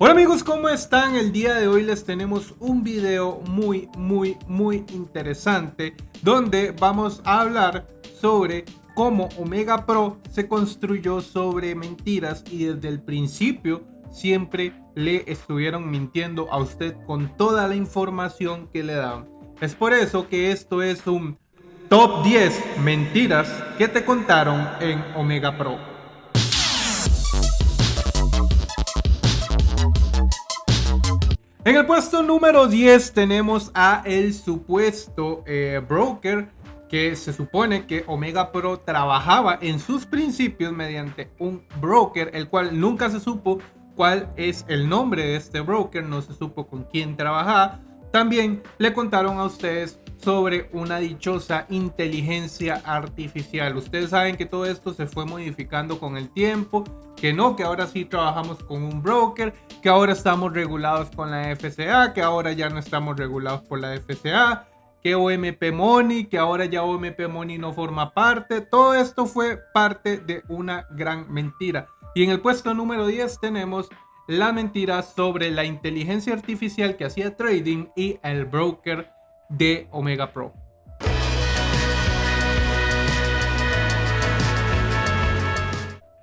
Hola amigos, ¿cómo están? El día de hoy les tenemos un video muy, muy, muy interesante donde vamos a hablar sobre cómo Omega Pro se construyó sobre mentiras y desde el principio siempre le estuvieron mintiendo a usted con toda la información que le daban. Es por eso que esto es un top 10 mentiras que te contaron en Omega Pro. En el puesto número 10 tenemos a el supuesto eh, broker que se supone que Omega Pro trabajaba en sus principios mediante un broker, el cual nunca se supo cuál es el nombre de este broker, no se supo con quién trabajaba. También le contaron a ustedes sobre una dichosa inteligencia artificial. Ustedes saben que todo esto se fue modificando con el tiempo que no, que ahora sí trabajamos con un broker, que ahora estamos regulados con la FCA, que ahora ya no estamos regulados por la FCA, que OMP Money, que ahora ya OMP Money no forma parte. Todo esto fue parte de una gran mentira. Y en el puesto número 10 tenemos la mentira sobre la inteligencia artificial que hacía trading y el broker de Omega Pro.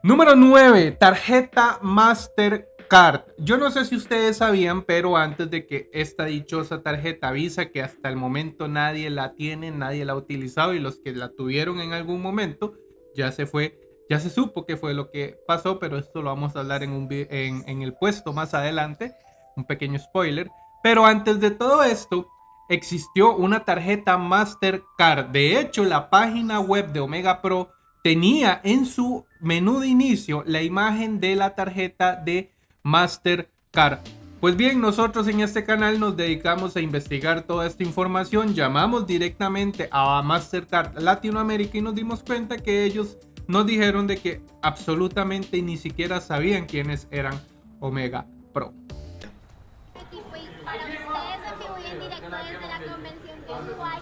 Número 9, tarjeta Mastercard. Yo no sé si ustedes sabían, pero antes de que esta dichosa tarjeta Visa, que hasta el momento nadie la tiene, nadie la ha utilizado y los que la tuvieron en algún momento, ya se fue, ya se supo que fue lo que pasó, pero esto lo vamos a hablar en, un, en el puesto más adelante, un pequeño spoiler. Pero antes de todo esto, existió una tarjeta Mastercard. De hecho, la página web de Omega Pro tenía en su menú de inicio la imagen de la tarjeta de Mastercard. Pues bien, nosotros en este canal nos dedicamos a investigar toda esta información, llamamos directamente a Mastercard Latinoamérica y nos dimos cuenta que ellos nos dijeron de que absolutamente ni siquiera sabían quiénes eran Omega Pro.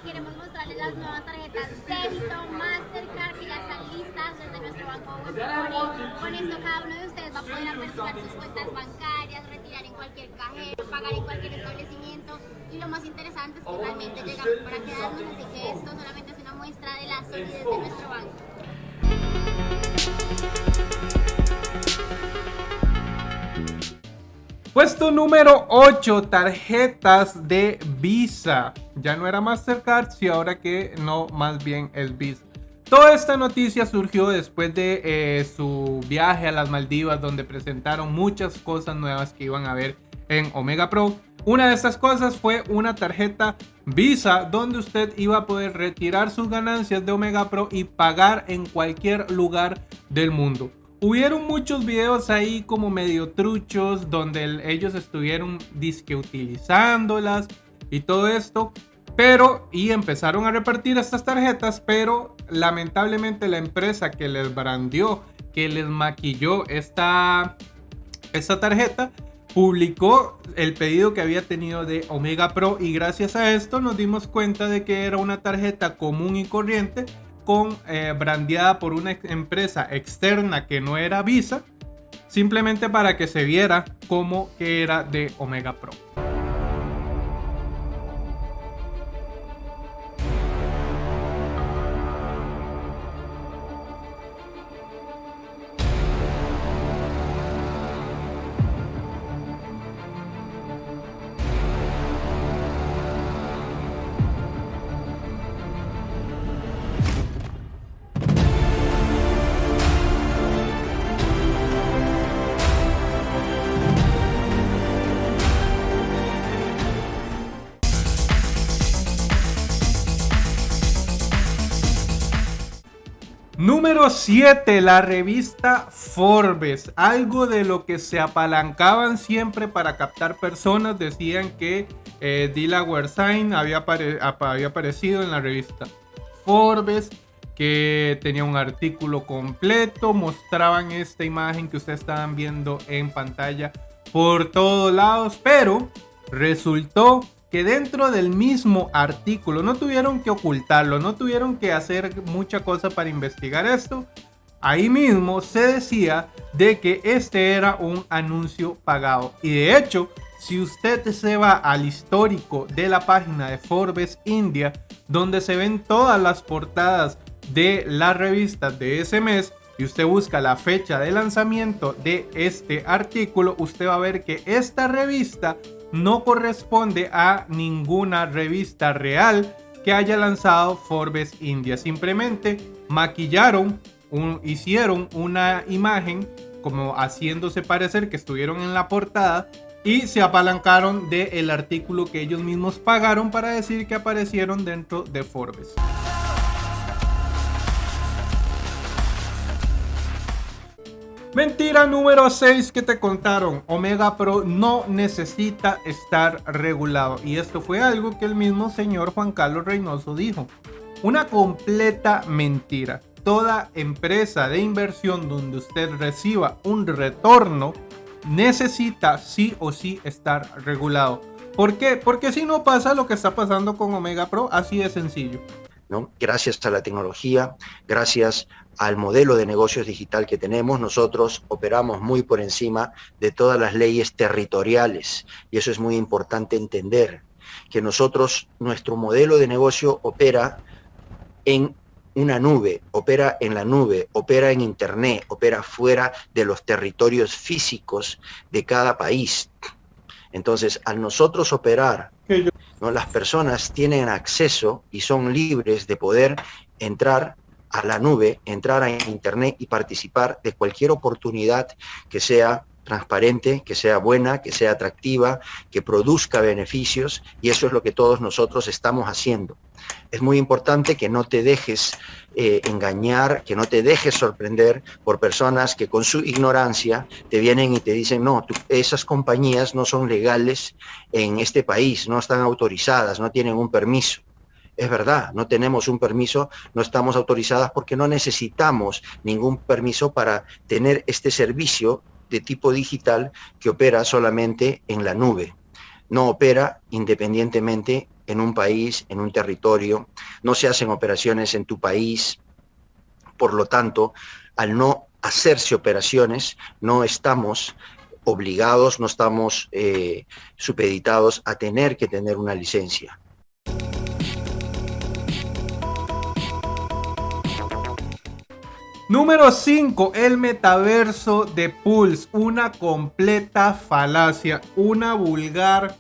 queremos mostrarles las nuevas tarjetas débito, Mastercard y ya están listas desde nuestro banco Con esto cada uno de ustedes va a poder aperturar sus cuentas bancarias, retirar en cualquier cajero, pagar en cualquier establecimiento y lo más interesante es que realmente llegamos para quedarnos, así que esto solamente es una muestra de la solidez de nuestro banco. Puesto número 8, tarjetas de Visa. Ya no era Mastercard, si ahora que no, más bien es Visa. Toda esta noticia surgió después de eh, su viaje a las Maldivas, donde presentaron muchas cosas nuevas que iban a ver en Omega Pro. Una de estas cosas fue una tarjeta Visa, donde usted iba a poder retirar sus ganancias de Omega Pro y pagar en cualquier lugar del mundo. Hubieron muchos videos ahí como medio truchos donde ellos estuvieron disque utilizándolas y todo esto. Pero, y empezaron a repartir estas tarjetas, pero lamentablemente la empresa que les brandió, que les maquilló esta, esta tarjeta, publicó el pedido que había tenido de Omega Pro y gracias a esto nos dimos cuenta de que era una tarjeta común y corriente con eh, brandeada por una empresa externa que no era Visa, simplemente para que se viera como que era de Omega Pro. Número 7, la revista Forbes. Algo de lo que se apalancaban siempre para captar personas. Decían que eh, Dila había, había aparecido en la revista Forbes, que tenía un artículo completo. Mostraban esta imagen que ustedes estaban viendo en pantalla por todos lados. Pero resultó que dentro del mismo artículo no tuvieron que ocultarlo, no tuvieron que hacer mucha cosa para investigar esto. ahí mismo se decía de que este era un anuncio pagado. Y de hecho, si usted se va al histórico de la página de Forbes India, donde se ven todas las portadas de las revistas de ese mes, y usted busca la fecha de lanzamiento de este artículo, usted va a ver que esta revista no corresponde a ninguna revista real que haya lanzado Forbes India. Simplemente maquillaron, hicieron una imagen como haciéndose parecer que estuvieron en la portada y se apalancaron del artículo que ellos mismos pagaron para decir que aparecieron dentro de Forbes. Mentira número 6 que te contaron. Omega Pro no necesita estar regulado. Y esto fue algo que el mismo señor Juan Carlos Reynoso dijo. Una completa mentira. Toda empresa de inversión donde usted reciba un retorno necesita sí o sí estar regulado. ¿Por qué? Porque si no pasa lo que está pasando con Omega Pro, así de sencillo. Gracias a la tecnología, gracias al modelo de negocios digital que tenemos, nosotros operamos muy por encima de todas las leyes territoriales y eso es muy importante entender, que nosotros, nuestro modelo de negocio opera en una nube, opera en la nube, opera en internet, opera fuera de los territorios físicos de cada país. Entonces, al nosotros operar, ¿no? las personas tienen acceso y son libres de poder entrar a la nube, entrar a internet y participar de cualquier oportunidad que sea transparente, que sea buena, que sea atractiva, que produzca beneficios y eso es lo que todos nosotros estamos haciendo. Es muy importante que no te dejes eh, engañar, que no te dejes sorprender por personas que con su ignorancia te vienen y te dicen, no, esas compañías no son legales en este país, no están autorizadas, no tienen un permiso. Es verdad, no tenemos un permiso, no estamos autorizadas porque no necesitamos ningún permiso para tener este servicio de tipo digital que opera solamente en la nube. No opera independientemente en un país, en un territorio, no se hacen operaciones en tu país. Por lo tanto, al no hacerse operaciones, no estamos obligados, no estamos eh, supeditados a tener que tener una licencia. Número 5, el metaverso de Pulse, una completa falacia, una vulgar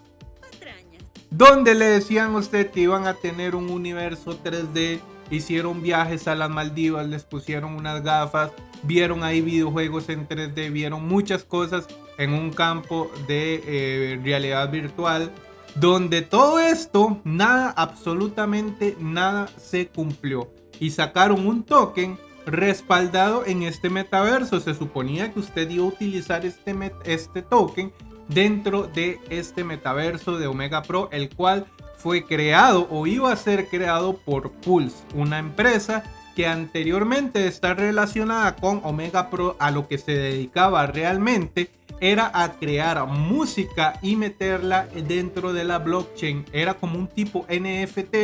donde le decían a usted que iban a tener un universo 3D, hicieron viajes a las Maldivas, les pusieron unas gafas, vieron ahí videojuegos en 3D, vieron muchas cosas en un campo de eh, realidad virtual, donde todo esto, nada, absolutamente nada se cumplió. Y sacaron un token respaldado en este metaverso. Se suponía que usted iba a utilizar este, este token dentro de este metaverso de Omega Pro, el cual fue creado o iba a ser creado por Pulse, una empresa que anteriormente está relacionada con Omega Pro a lo que se dedicaba realmente era a crear música y meterla dentro de la blockchain. Era como un tipo NFT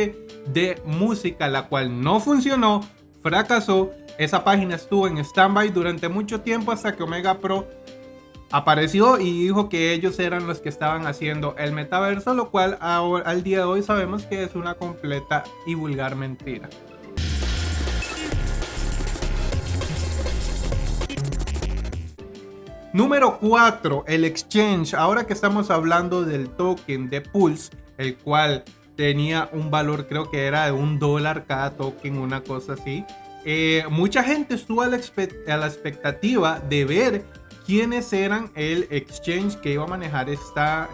de música, la cual no funcionó, fracasó esa página estuvo en standby durante mucho tiempo hasta que Omega Pro apareció y dijo que ellos eran los que estaban haciendo el metaverso, lo cual al día de hoy sabemos que es una completa y vulgar mentira. Número 4, el exchange. Ahora que estamos hablando del token de Pulse, el cual tenía un valor, creo que era de un dólar cada token, una cosa así. Eh, mucha gente estuvo a la, expectativa de ver quiénes eran el exchange que iba a manejar esta,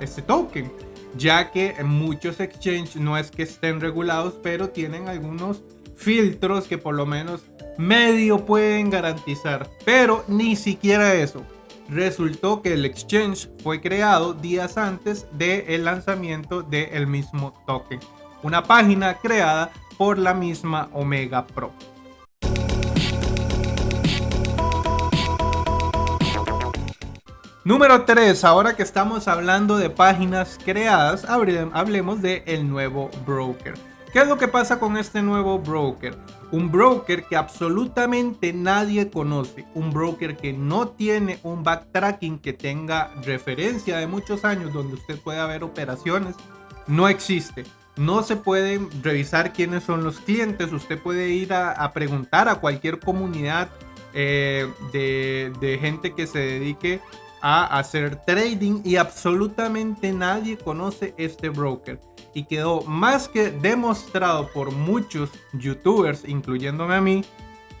este token, ya que muchos exchanges no es que estén regulados, pero tienen algunos filtros que por lo menos medio pueden garantizar, pero ni siquiera eso. Resultó que el exchange fue creado días antes del lanzamiento del mismo token. Una página creada por la misma Omega Pro. Número 3, ahora que estamos hablando de páginas creadas, hablemos de el nuevo broker. ¿Qué es lo que pasa con este nuevo broker? Un broker que absolutamente nadie conoce, un broker que no tiene un backtracking que tenga referencia de muchos años donde usted pueda ver operaciones, no existe. No se puede revisar quiénes son los clientes, usted puede ir a, preguntar a cualquier comunidad eh, de, de gente que se dedique a hacer trading y absolutamente nadie conoce este broker. Y quedó más que demostrado por muchos youtubers, incluyéndome a mí,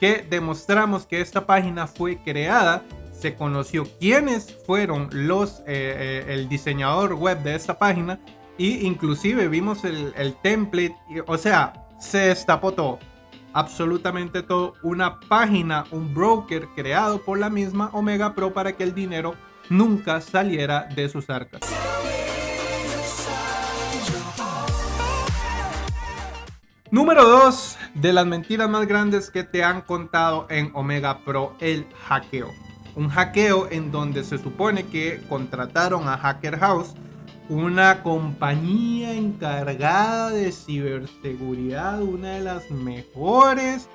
que demostramos que esta página fue creada, se conoció quiénes fueron los, eh, eh, el diseñador web de esta página y inclusive vimos el, el template, o sea, se destapó todo, absolutamente todo, una página, un broker creado por la misma Omega Pro para que el dinero nunca saliera de sus arcas. Número 2 de las mentiras más grandes que te han contado en Omega Pro, el hackeo. Un hackeo en donde se supone que contrataron a Hacker House, una compañía encargada de ciberseguridad, una de las mejores,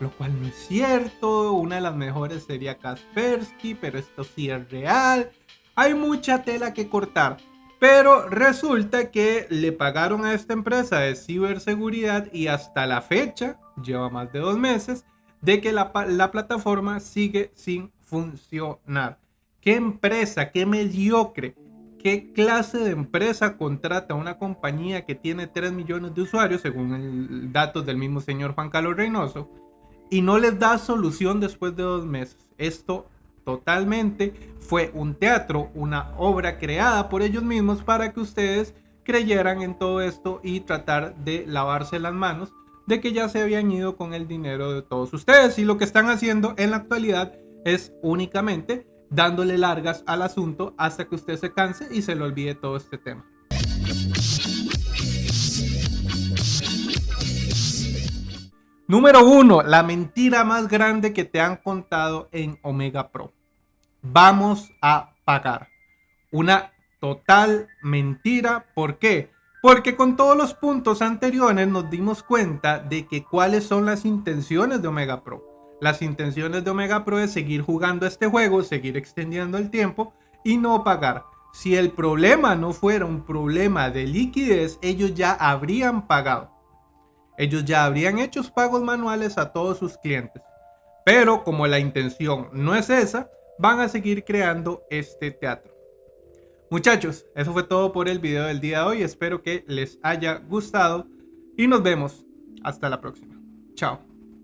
lo cual no es cierto, una de las mejores sería Kaspersky, pero esto sí es real. Hay mucha tela que cortar. Pero resulta que le pagaron a esta empresa de ciberseguridad y hasta la fecha, lleva más de dos meses, de que la, plataforma sigue sin funcionar. ¿Qué empresa, qué mediocre, qué clase de empresa contrata una compañía que tiene 3 millones de usuarios, según el datos del mismo señor Juan Carlos Reynoso, y no les da solución después de dos meses? Esto totalmente. Fue un teatro, una obra creada por ellos mismos para que ustedes creyeran en todo esto y tratar de lavarse las manos de que ya se habían ido con el dinero de todos ustedes. Y lo que están haciendo en la actualidad es únicamente dándole largas al asunto hasta que usted se canse y se le olvide todo este tema. Número uno, la mentira más grande que te han contado en Omega Pro vamos a pagar. Una total mentira. ¿Por qué? Porque con todos los puntos anteriores nos dimos cuenta de que cuáles son las intenciones de Omega Pro. Las intenciones de Omega Pro es seguir jugando este juego, seguir extendiendo el tiempo y no pagar. Si el problema no fuera un problema de liquidez, ellos ya habrían pagado. Ellos ya habrían hecho pagos manuales a todos sus clientes. Pero como la intención no es esa, van a seguir creando este teatro. Muchachos, eso fue todo por el video del día de hoy. Espero que les haya gustado y nos vemos hasta la próxima. Chao.